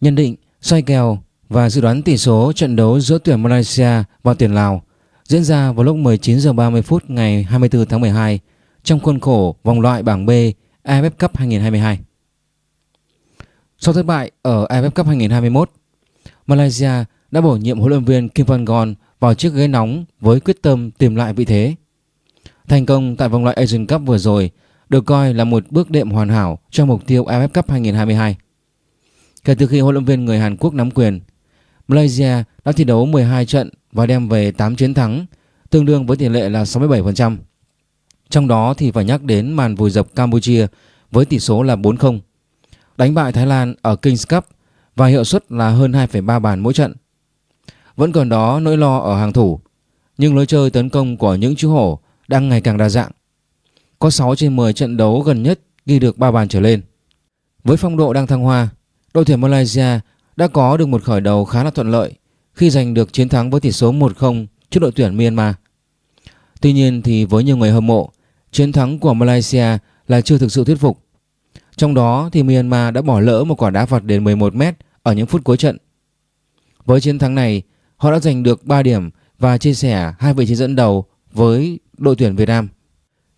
Nhận định, soi kèo và dự đoán tỷ số trận đấu giữa tuyển Malaysia và tuyển Lào diễn ra vào lúc 19 h 30 phút ngày 24 tháng 12 trong khuôn khổ vòng loại bảng B AFF Cup 2022. Sau thất bại ở AFF Cup 2021, Malaysia đã bổ nhiệm huấn luyện viên Kim Van Gon vào chiếc ghế nóng với quyết tâm tìm lại vị thế. Thành công tại vòng loại Asian Cup vừa rồi được coi là một bước đệm hoàn hảo cho mục tiêu AFF Cup 2022. Kể từ khi huấn luyện viên người Hàn Quốc nắm quyền, Malaysia đã thi đấu 12 trận và đem về 8 chiến thắng, tương đương với tỷ lệ là 67%. Trong đó thì phải nhắc đến màn vùi dập Campuchia với tỷ số là 4-0, đánh bại Thái Lan ở Kings Cup và hiệu suất là hơn 2,3 bàn mỗi trận. Vẫn còn đó nỗi lo ở hàng thủ, nhưng lối chơi tấn công của những chú hổ đang ngày càng đa dạng. Có 6 trên 10 trận đấu gần nhất ghi được 3 bàn trở lên. Với phong độ đang thăng hoa, đội tuyển Malaysia đã có được một khởi đầu khá là thuận lợi khi giành được chiến thắng với tỷ số 1-0 trước đội tuyển Myanmar. Tuy nhiên thì với nhiều người hâm mộ, chiến thắng của Malaysia là chưa thực sự thuyết phục. Trong đó thì Myanmar đã bỏ lỡ một quả đá phạt đến 11 m ở những phút cuối trận. Với chiến thắng này, họ đã giành được 3 điểm và chia sẻ hai vị trí dẫn đầu với đội tuyển Việt Nam.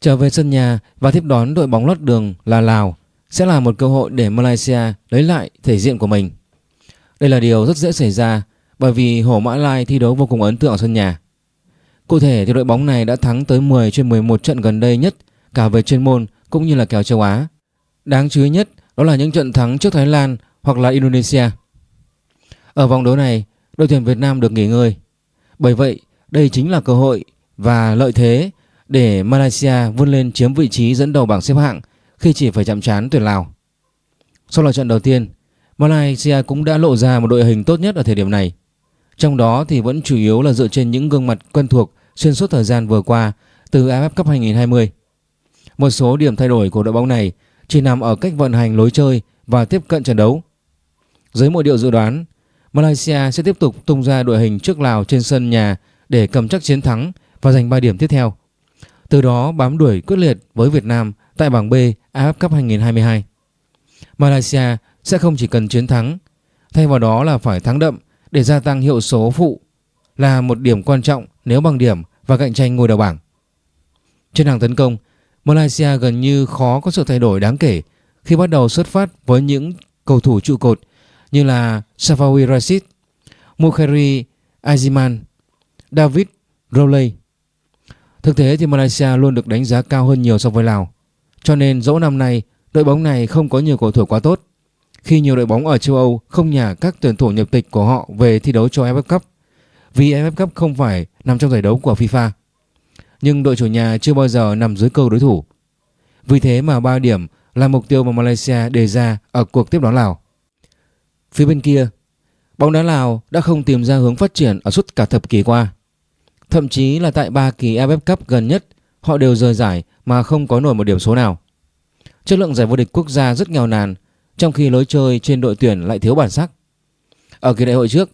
Trở về sân nhà và tiếp đón đội bóng lót đường là Lào sẽ là một cơ hội để Malaysia lấy lại thể diện của mình. Đây là điều rất dễ xảy ra bởi vì Hổ Mã Lai thi đấu vô cùng ấn tượng ở sân nhà. Cụ thể thì đội bóng này đã thắng tới 10 trên 11 trận gần đây nhất cả về chuyên môn cũng như là kèo châu Á. Đáng chú ý nhất đó là những trận thắng trước Thái Lan hoặc là Indonesia. Ở vòng đấu này, đội tuyển Việt Nam được nghỉ ngơi. Bởi vậy, đây chính là cơ hội và lợi thế để Malaysia vươn lên chiếm vị trí dẫn đầu bảng xếp hạng khi chỉ phải chạm trán tuyển Lào. Sau loạt trận đầu tiên, Malaysia cũng đã lộ ra một đội hình tốt nhất ở thời điểm này. Trong đó thì vẫn chủ yếu là dựa trên những gương mặt quen thuộc xuyên suốt thời gian vừa qua từ AFF Cup 2020. Một số điểm thay đổi của đội bóng này chỉ nằm ở cách vận hành lối chơi và tiếp cận trận đấu. Dưới mọi điều dự đoán, Malaysia sẽ tiếp tục tung ra đội hình trước Lào trên sân nhà để cầm chắc chiến thắng và giành 3 điểm tiếp theo. Từ đó bám đuổi quyết liệt với Việt Nam tại bảng B AFF Cup 2022. Malaysia sẽ không chỉ cần chiến thắng, thay vào đó là phải thắng đậm để gia tăng hiệu số phụ là một điểm quan trọng nếu bằng điểm và cạnh tranh ngôi đầu bảng. Trên hàng tấn công, Malaysia gần như khó có sự thay đổi đáng kể khi bắt đầu xuất phát với những cầu thủ trụ cột như là Safawi Rashid, Mukhari Aziman, David Rowley. Thực tế thì Malaysia luôn được đánh giá cao hơn nhiều so với Lào. Cho nên dẫu năm nay đội bóng này không có nhiều cầu thủ quá tốt. Khi nhiều đội bóng ở châu Âu không nhả các tuyển thủ nhập tịch của họ về thi đấu cho AFF Cup vì AFF Cup không phải nằm trong giải đấu của FIFA. Nhưng đội chủ nhà chưa bao giờ nằm dưới câu đối thủ. Vì thế mà 3 điểm là mục tiêu mà Malaysia đề ra ở cuộc tiếp đón Lào. Phía bên kia, bóng đá Lào đã không tìm ra hướng phát triển ở suốt cả thập kỷ qua. Thậm chí là tại 3 kỳ AFF Cup gần nhất, họ đều rời giải mà không có nổi một điểm số nào. Chất lượng giải vô địch quốc gia rất nghèo nàn, trong khi lối chơi trên đội tuyển lại thiếu bản sắc. Ở kỳ đại hội trước,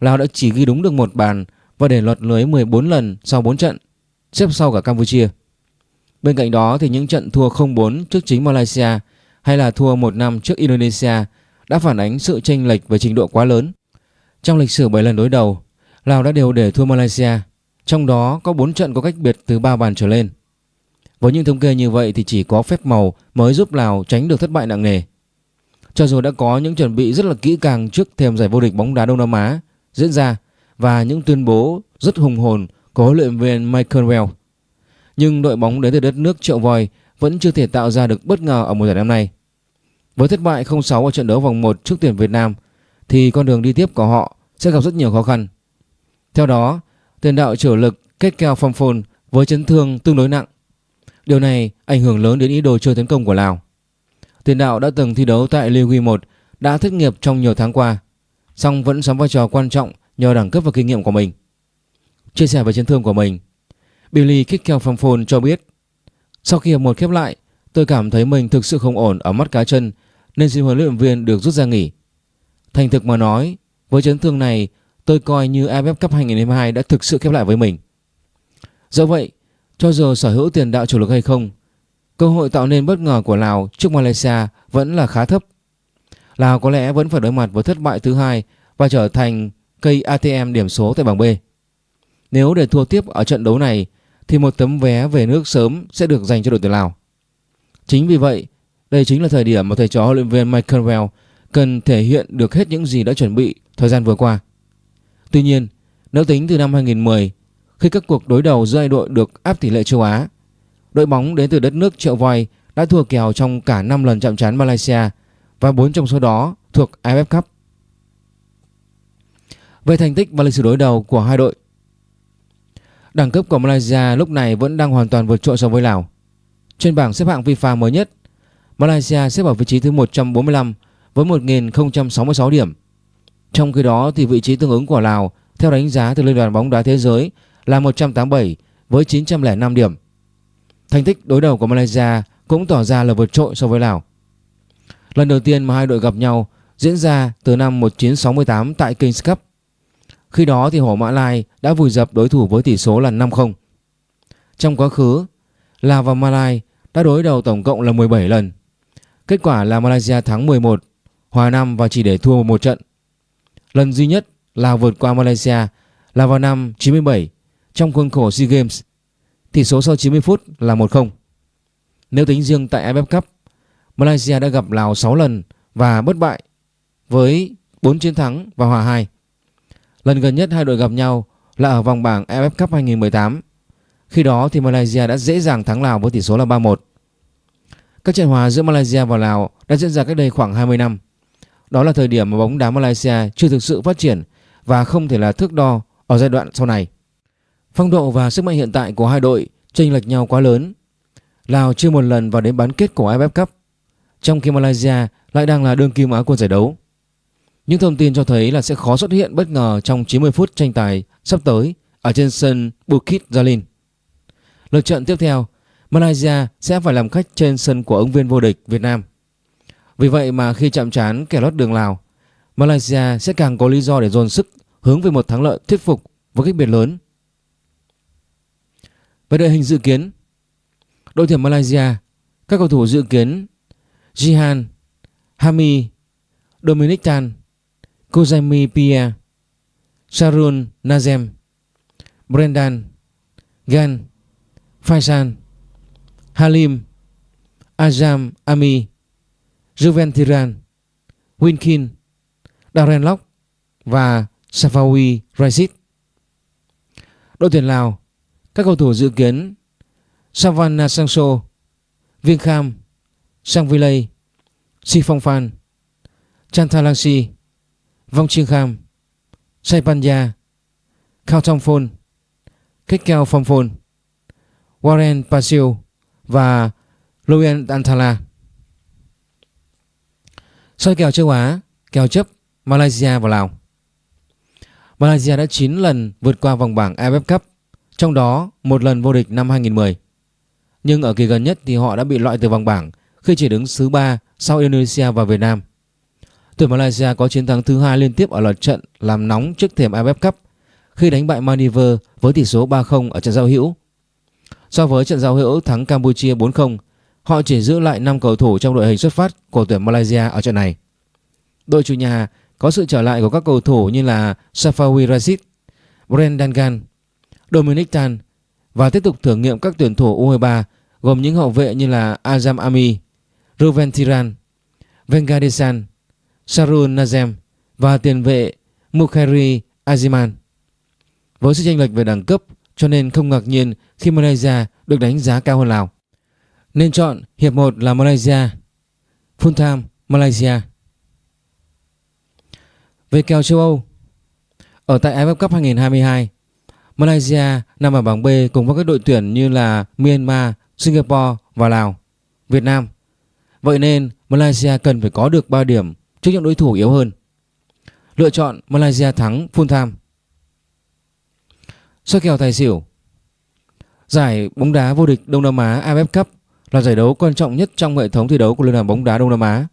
Lào đã chỉ ghi đúng được một bàn và để lọt lưới 14 lần sau 4 trận, xếp sau cả Campuchia. Bên cạnh đó thì những trận thua 0-4 trước chính Malaysia hay là thua 1-5 trước Indonesia đã phản ánh sự chênh lệch về trình độ quá lớn. Trong lịch sử 7 lần đối đầu, Lào đã đều để thua Malaysia, trong đó có 4 trận có cách biệt từ 3 bàn trở lên. Với những thống kê như vậy thì chỉ có phép màu mới giúp Lào tránh được thất bại nặng nề. Cho dù đã có những chuẩn bị rất là kỹ càng trước thềm giải vô địch bóng đá Đông Nam Á diễn ra và những tuyên bố rất hùng hồn của huấn luyện viên Michael Well. Nhưng đội bóng đến từ đất nước triệu voi vẫn chưa thể tạo ra được bất ngờ ở mùa giải năm nay. Với thất bại 0-6 ở trận đấu vòng 1 trước tuyển Việt Nam thì con đường đi tiếp của họ sẽ gặp rất nhiều khó khăn. Theo đó, tiền đạo chủ lực kết keo phong phôn với chấn thương tương đối nặng. Điều này ảnh hưởng lớn đến ý đồ chơi tấn công của Lào. Tiền đạo đã từng thi đấu tại Ligue 1 đã thất nghiệp trong nhiều tháng qua, song vẫn đóng vai trò quan trọng nhờ đẳng cấp và kinh nghiệm của mình. Chia sẻ về chấn thương của mình, Billy Kickel Phong cho biết Sau khi hiệp một khép lại, tôi cảm thấy mình thực sự không ổn ở mắt cá chân nên xin huấn luyện viên được rút ra nghỉ. Thành thực mà nói, với chấn thương này, tôi coi như AFF Cup 2022 đã thực sự khép lại với mình. Do vậy, cho dù sở hữu tiền đạo chủ lực hay không, cơ hội tạo nên bất ngờ của Lào trước Malaysia vẫn là khá thấp. Lào có lẽ vẫn phải đối mặt với thất bại thứ hai và trở thành cây ATM điểm số tại bảng B. Nếu để thua tiếp ở trận đấu này thì một tấm vé về nước sớm sẽ được dành cho đội tuyển Lào. Chính vì vậy, đây chính là thời điểm mà thầy trò huấn luyện viên Michael Well cần thể hiện được hết những gì đã chuẩn bị thời gian vừa qua. Tuy nhiên, nếu tính từ năm 2010, khi các cuộc đối đầu giữa hai đội được áp tỷ lệ châu Á, đội bóng đến từ đất nước triệu voi đã thua kèo trong cả 5 lần chạm trán Malaysia và 4 trong số đó thuộc AFF Cup. Về thành tích và lịch sử đối đầu của hai đội, đẳng cấp của Malaysia lúc này vẫn đang hoàn toàn vượt trội so với Lào. Trên bảng xếp hạng FIFA mới nhất, Malaysia xếp ở vị trí thứ 145 với 1.066 điểm. Trong khi đó thì vị trí tương ứng của Lào theo đánh giá từ Liên đoàn bóng đá thế giới là 187 với 905 điểm. Thành tích đối đầu của Malaysia cũng tỏ ra là vượt trội so với Lào. Lần đầu tiên mà hai đội gặp nhau diễn ra từ năm 1968 tại Kings Cup. Khi đó thì Hổ Mã Lai đã vùi dập đối thủ với tỷ số là 5-0. Trong quá khứ, Lào và Malai đã đối đầu tổng cộng là 17 lần. Kết quả là Malaysia thắng 11, hòa 5 và chỉ để thua một trận. Lần duy nhất Lào vượt qua Malaysia là vào năm 97 trong khuôn khổ SEA Games. Tỷ số sau 90 phút là 1-0. Nếu tính riêng tại AFF Cup, Malaysia đã gặp Lào 6 lần và bất bại với 4 chiến thắng và hòa 2. Lần gần nhất hai đội gặp nhau là ở vòng bảng AFF Cup 2018. Khi đó thì Malaysia đã dễ dàng thắng Lào với tỷ số là 3-1. Các trận hòa giữa Malaysia và Lào đã diễn ra cách đây khoảng 20 năm. Đó là thời điểm mà bóng đá Malaysia chưa thực sự phát triển và không thể là thước đo ở giai đoạn sau này. Phong độ và sức mạnh hiện tại của hai đội chênh lệch nhau quá lớn. Lào chưa một lần vào đến bán kết của AFF Cup, trong khi Malaysia lại đang là đương kim Á quân giải đấu. Những thông tin cho thấy là sẽ khó xuất hiện bất ngờ trong 90 phút tranh tài sắp tới ở trên sân Bukit Jalil. Lượt trận tiếp theo, Malaysia sẽ phải làm khách trên sân của ứng viên vô địch Việt Nam. Vì vậy mà khi chạm trán kẻ lót đường Lào, Malaysia sẽ càng có lý do để dồn sức hướng về một thắng lợi thuyết phục với cách biệt lớn. Về đội hình dự kiến, đội tuyển Malaysia, các cầu thủ dự kiến Jihan, Hami, Dominic Tan, Kozami Pia, Sarun Nazem, Brendan, Gan, Faisal, Halim, Azam Ami, Juventuran, Winkin, Darren Lock và Safawi Raisit. Đội tuyển Lào, các cầu thủ dự kiến Savannah Sangso, Viên Kham, Sang Villay, Si Phong Phan, Chantalangsi, Vong Chiêng Kham, Saipanya, Khao Thong Phôn, Kết Keo Phong Phôn, Warren Pasio và Loyen Antala. Soi kèo châu Á, kèo chấp Malaysia và Lào. Malaysia đã 9 lần vượt qua vòng bảng AFF Cup, trong đó một lần vô địch năm 2010. Nhưng ở kỳ gần nhất thì họ đã bị loại từ vòng bảng khi chỉ đứng thứ 3 sau Indonesia và Việt Nam. Tuyển Malaysia có chiến thắng thứ hai liên tiếp ở loạt trận làm nóng trước thềm AFF Cup khi đánh bại Maldives với tỷ số 3-0 ở trận giao hữu. So với trận giao hữu thắng Campuchia 4-0, họ chỉ giữ lại 5 cầu thủ trong đội hình xuất phát của tuyển Malaysia ở trận này. Đội chủ nhà có sự trở lại của các cầu thủ như là Safawi Rashid, Brendan Gan, Dominic Tan và tiếp tục thử nghiệm các tuyển thủ U23 gồm những hậu vệ như là Azam Ami, Ruven Tiran, Vengadesan, Sarun Nazem và tiền vệ Mukhairi Aziman. Với sự chênh lệch về đẳng cấp cho nên không ngạc nhiên khi Malaysia được đánh giá cao hơn Lào. Nên chọn hiệp 1 là Malaysia, full time Malaysia. Về kèo châu Âu Ở tại AFF Cup 2022 Malaysia nằm ở bảng B cùng với các đội tuyển như là Myanmar, Singapore và Lào, Việt Nam. Vậy nên Malaysia cần phải có được 3 điểm trước những đối thủ yếu hơn. Lựa chọn Malaysia thắng full time. Soi kèo tài xỉu Giải bóng đá vô địch Đông Nam Á AFF Cup là giải đấu quan trọng nhất trong hệ thống thi đấu của Liên đoàn bóng đá Đông Nam Á.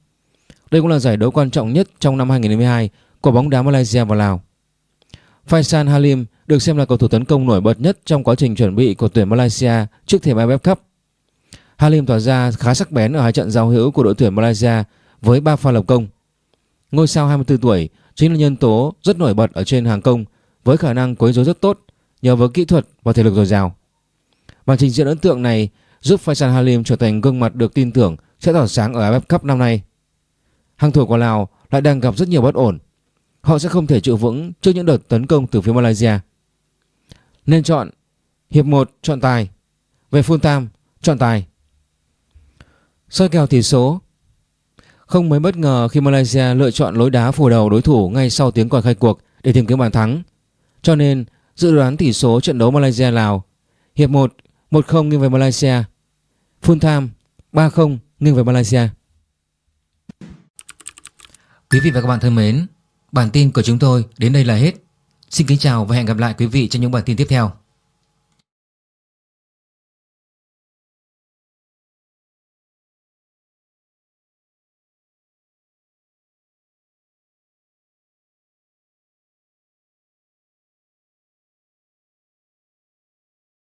Đây cũng là giải đấu quan trọng nhất trong năm 2022 của bóng đá Malaysia và Lào. Faisal Halim được xem là cầu thủ tấn công nổi bật nhất trong quá trình chuẩn bị của tuyển Malaysia trước thềm AFF Cup. Halim tỏ ra khá sắc bén ở hai trận giao hữu của đội tuyển Malaysia với 3 pha lập công. ngôi sao 24 tuổi chính là nhân tố rất nổi bật ở trên hàng công với khả năng quấy rối rất tốt nhờ vào kỹ thuật và thể lực dồi dào. Màn trình diễn ấn tượng này giúp Faisal Halim trở thành gương mặt được tin tưởng sẽ tỏa sáng ở AFF Cup năm nay. Hàng thủ của Lào lại đang gặp rất nhiều bất ổn. Họ sẽ không thể trụ vững trước những đợt tấn công từ phía Malaysia. Nên chọn hiệp 1 chọn tài, về full time chọn tài. Soi kèo tỷ số Không mấy bất ngờ khi Malaysia lựa chọn lối đá phủ đầu đối thủ ngay sau tiếng còi khai cuộc để tìm kiếm bàn thắng. Cho nên dự đoán tỷ số trận đấu Malaysia-Lào Hiệp 1 1-0 nghiêng về Malaysia Full time 3-0 nghiêng về Malaysia Quý vị và các bạn thân mến Bản tin của chúng tôi đến đây là hết. Xin kính chào và hẹn gặp lại quý vị trong những bản tin tiếp theo.